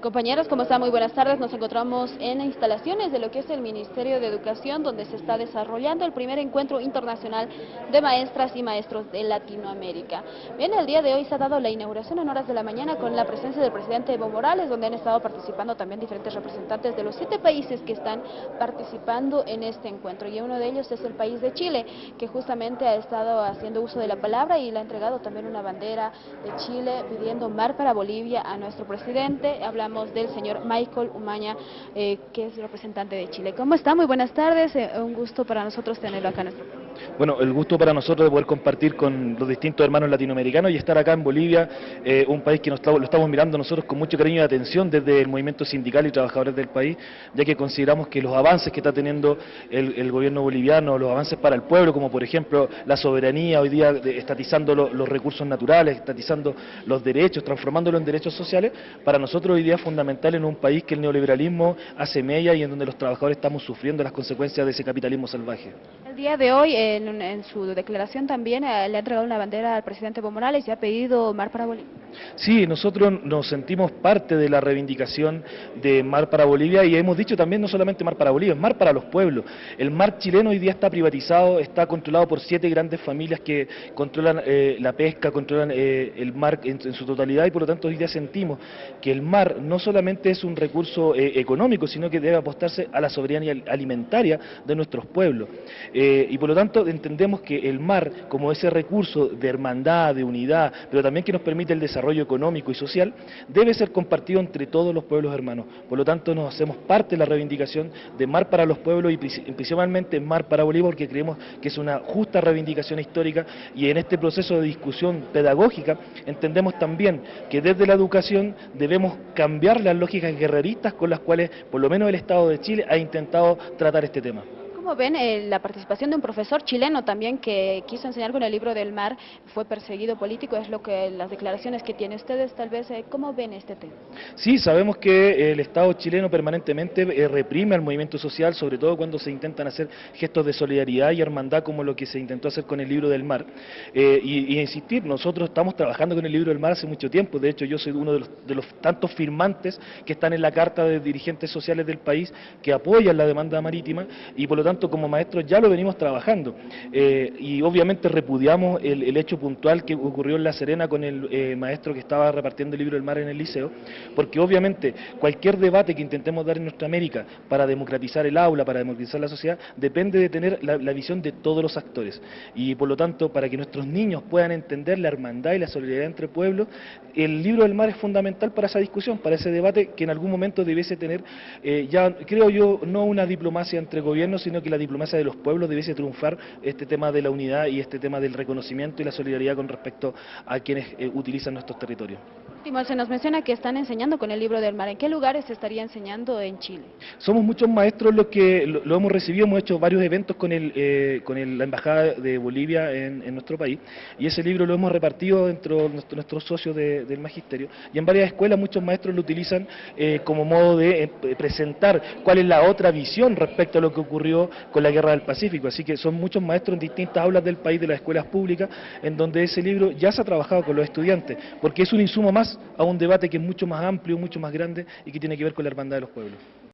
Compañeros, ¿cómo están? Muy buenas tardes. Nos encontramos en instalaciones de lo que es el Ministerio de Educación, donde se está desarrollando el primer encuentro internacional de maestras y maestros de Latinoamérica. Bien, el día de hoy se ha dado la inauguración en horas de la mañana con la presencia del presidente Evo Morales, donde han estado participando también diferentes representantes de los siete países que están participando en este encuentro. Y uno de ellos es el país de Chile, que justamente ha estado haciendo uso de la palabra y le ha entregado también una bandera de Chile pidiendo mar para Bolivia a nuestro presidente. Habla del señor Michael Umaña, eh, que es representante de Chile. ¿Cómo está? Muy buenas tardes, eh, un gusto para nosotros tenerlo acá en nuestro Bueno, el gusto para nosotros de poder compartir con los distintos hermanos latinoamericanos y estar acá en Bolivia, eh, un país que nos, lo estamos mirando nosotros con mucho cariño y atención desde el movimiento sindical y trabajadores del país, ya que consideramos que los avances que está teniendo el, gobierno boliviano, los avances para el pueblo, como por ejemplo la soberanía, hoy día estatizando los recursos naturales, estatizando los derechos, transformándolo en derechos sociales, para nosotros hoy día fundamental en un país que el neoliberalismo hace mella y en donde los trabajadores estamos sufriendo las consecuencias de ese capitalismo salvaje. El día de hoy, en, su declaración también, eh, le ha entregado una bandera al presidente Evo Morales y ha pedido mar para Bolivia. Sí, nosotros nos sentimos parte de la reivindicación de mar para Bolivia y hemos dicho también no solamente mar para Bolivia, es mar para los pueblos. El mar chileno hoy día está privatizado, está controlado por siete grandes familias que controlan eh, la pesca, controlan eh, el mar en, su totalidad y por lo tanto hoy día sentimos que el mar no solamente es un recurso eh, económico, sino que debe apostarse a la soberanía alimentaria de nuestros pueblos. Eh, y por lo tanto entendemos que el mar, como ese recurso de hermandad, de unidad, pero también que nos permite el desarrollo económico y social, debe ser compartido entre todos los pueblos hermanos. Por lo tanto nos hacemos parte de la reivindicación de mar para los pueblos y principalmente mar para Bolívar, porque creemos que es una justa reivindicación histórica y en este proceso de discusión pedagógica entendemos también que desde la educación debemos cambiar las lógicas guerreristas con las cuales, por lo menos el Estado de Chile, ha intentado tratar este tema. ¿Cómo ven eh, la participación de un profesor chileno también que quiso enseñar con el libro del mar, fue perseguido político? Es lo que las declaraciones que tienen ustedes, tal vez, eh, ¿cómo ven este tema? Sí, sabemos que el Estado chileno permanentemente eh, reprime al movimiento social, sobre todo cuando se intentan hacer gestos de solidaridad y hermandad como lo que se intentó hacer con el libro del mar. y, insistir, nosotros estamos trabajando con el libro del mar hace mucho tiempo, de hecho yo soy uno de los, de los tantos firmantes que están en la carta de dirigentes sociales del país que apoyan la demanda marítima y por lo tanto como maestros ya lo venimos trabajando. Eh, y obviamente repudiamos el, hecho puntual que ocurrió en La Serena con el eh, maestro que estaba repartiendo el libro del mar en el liceo, porque obviamente cualquier debate que intentemos dar en nuestra América para democratizar el aula, para democratizar la sociedad, depende de tener la, visión de todos los actores. Y por lo tanto para que nuestros niños puedan entender la hermandad y la solidaridad entre pueblos, el libro del mar es fundamental para esa discusión, para ese debate que en algún momento debiese tener, eh, ya creo yo, no una diplomacia entre gobiernos, sino que la diplomacia de los pueblos debiese triunfar este tema de la unidad y este tema del reconocimiento y la solidaridad con respecto a quienes eh, utilizan nuestros territorios. Se nos menciona que están enseñando con el libro del mar. ¿En qué lugares se estaría enseñando en Chile? Somos muchos maestros los que lo, hemos recibido, hemos hecho varios eventos con, el, eh, con la Embajada de Bolivia en, nuestro país y ese libro lo hemos repartido dentro de nuestros socios del magisterio y en varias escuelas muchos maestros lo utilizan eh, como modo de presentar cuál es la otra visión respecto a lo que ocurrió con la Guerra del Pacífico. Así que son muchos maestros en distintas aulas del país, de las escuelas públicas, en donde ese libro ya se ha trabajado con los estudiantes, porque es un insumo a un debate que es mucho más amplio, mucho más grande y que tiene que ver con la hermandad de los pueblos.